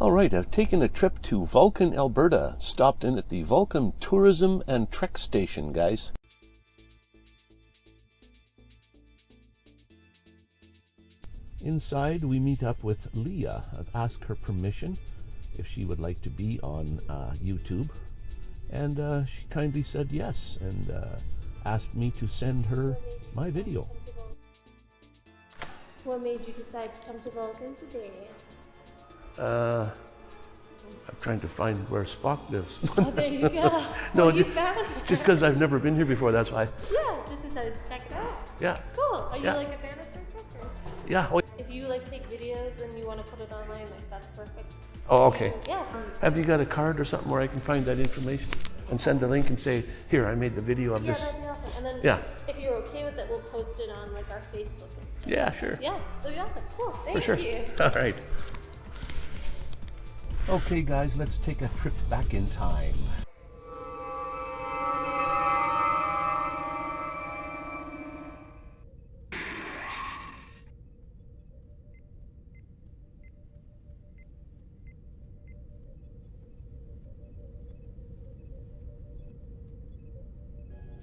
All right, I've taken a trip to Vulcan, Alberta. Stopped in at the Vulcan Tourism and Trek Station, guys. Inside, we meet up with Leah. I've asked her permission if she would like to be on uh, YouTube, and uh, she kindly said yes and uh, asked me to send her my video. What made you decide to come to Vulcan today? Uh, I'm trying to find where Spock lives. Oh, there you go. No, you. Just because I've never been here before, that's why. Yeah, just decided to check it out. Yeah, Cool. Are you Yeah. like a fan of Star Trek? Or? yeah. Oh, If you like take videos and you want to put it online, like that's perfect. oh, okay. Yeah. Have you got a card or something where I can find that information and send a link and say, here, I made the video of Yeah, this? that'd be awesome. And then Yeah. if you're okay with it, we'll post it on like our Facebook. Yeah, sure. Yeah, that'd be awesome. Cool. Thank For sure. you. All right. Okay, guys, let's take a trip back in time.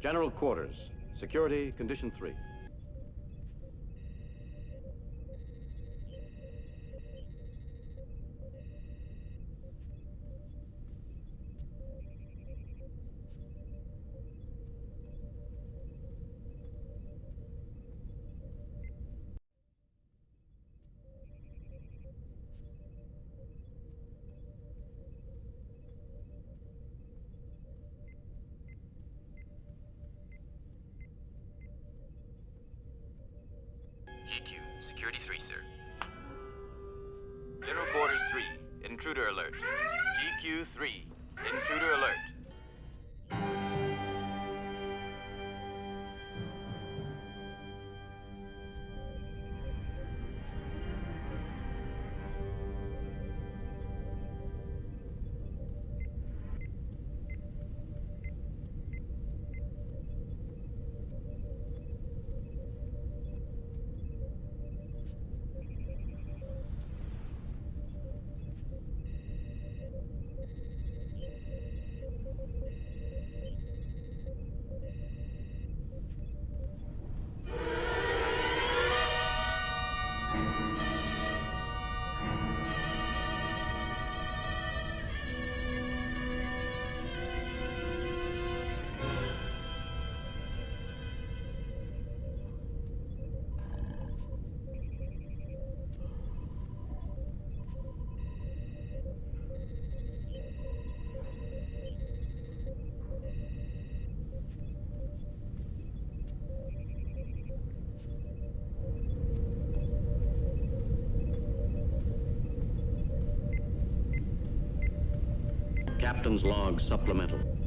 General quarters. Security, condition three. GQ, Security 3, sir. General Quarters 3, Intruder Alert. GQ 3, Intruder Alert. Captain's log supplemental.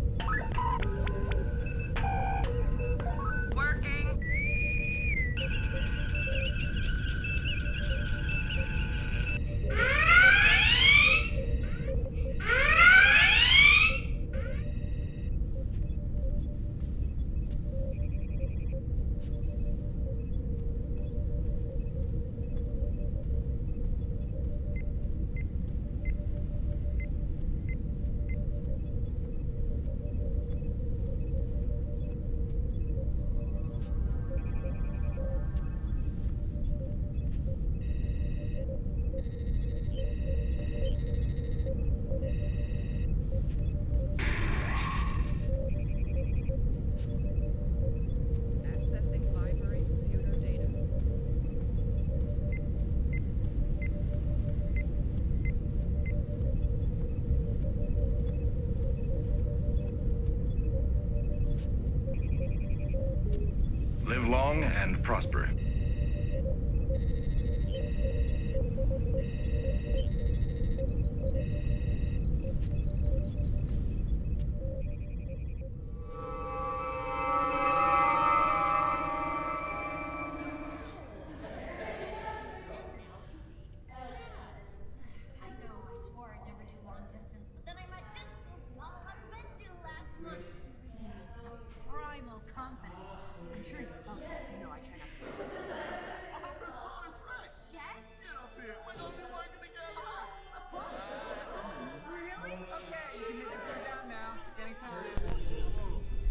Long and prosper.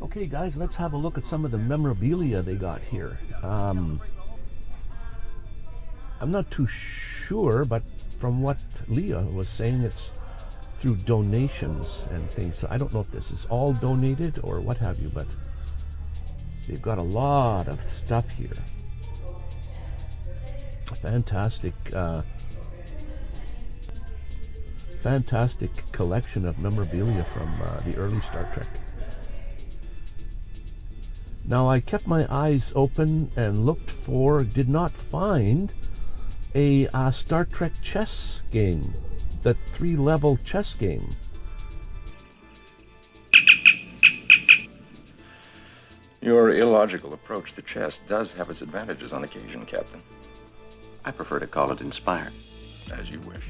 Okay, guys, let's have a look at some of the memorabilia they got here. Um, I'm not too sure, but from what Leah was saying, it's through donations and things. So I don't know if this is all donated or what have you, but they've got a lot of stuff here. Fantastic, uh, fantastic collection of memorabilia from uh, the early Star Trek. Now I kept my eyes open and looked for, did not find a uh, Star Trek chess game, the three-level chess game. Your illogical approach to chess does have its advantages on occasion, Captain. I prefer to call it inspired. As you wish.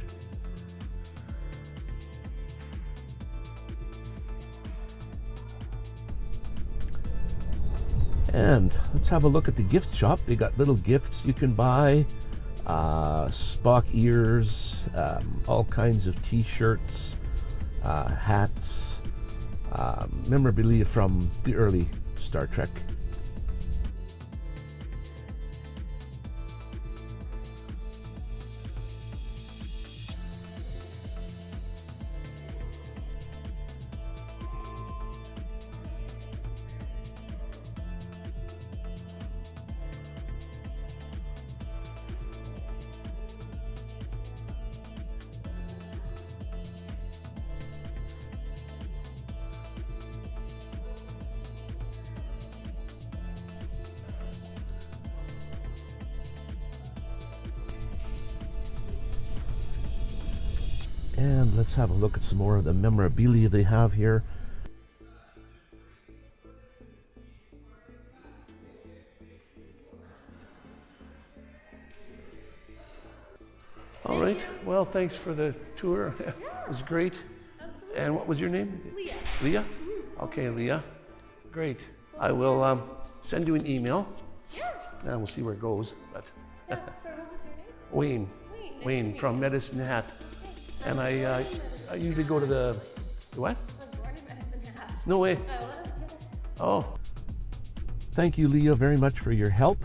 And let's have a look at the gift shop. They got little gifts you can buy, uh, Spock ears, um, all kinds of T-shirts, uh, hats, um, memorabilia from the early Star Trek. And let's have a look at some more of the memorabilia they have here. All right. Well, thanks for the tour. it was great. And what was your name? Leah. Leah? Okay, Leah. Great. I will um, send you an email. Yeah. And we'll see where it goes. But Yeah. Sorry, what was your name? Wayne. Wayne. Nice Wayne from. Medicine Hat. And I, uh, I usually go to the, the what? No way. Oh. Thank you, Leah, very much for your help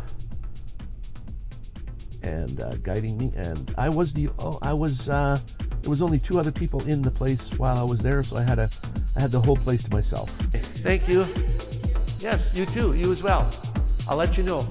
and uh, guiding me. And I was the oh, I was uh, there was only two other people in the place while I was there, so I had a I had the whole place to myself. Thank you. Yes, you too. You as well. I'll let you know.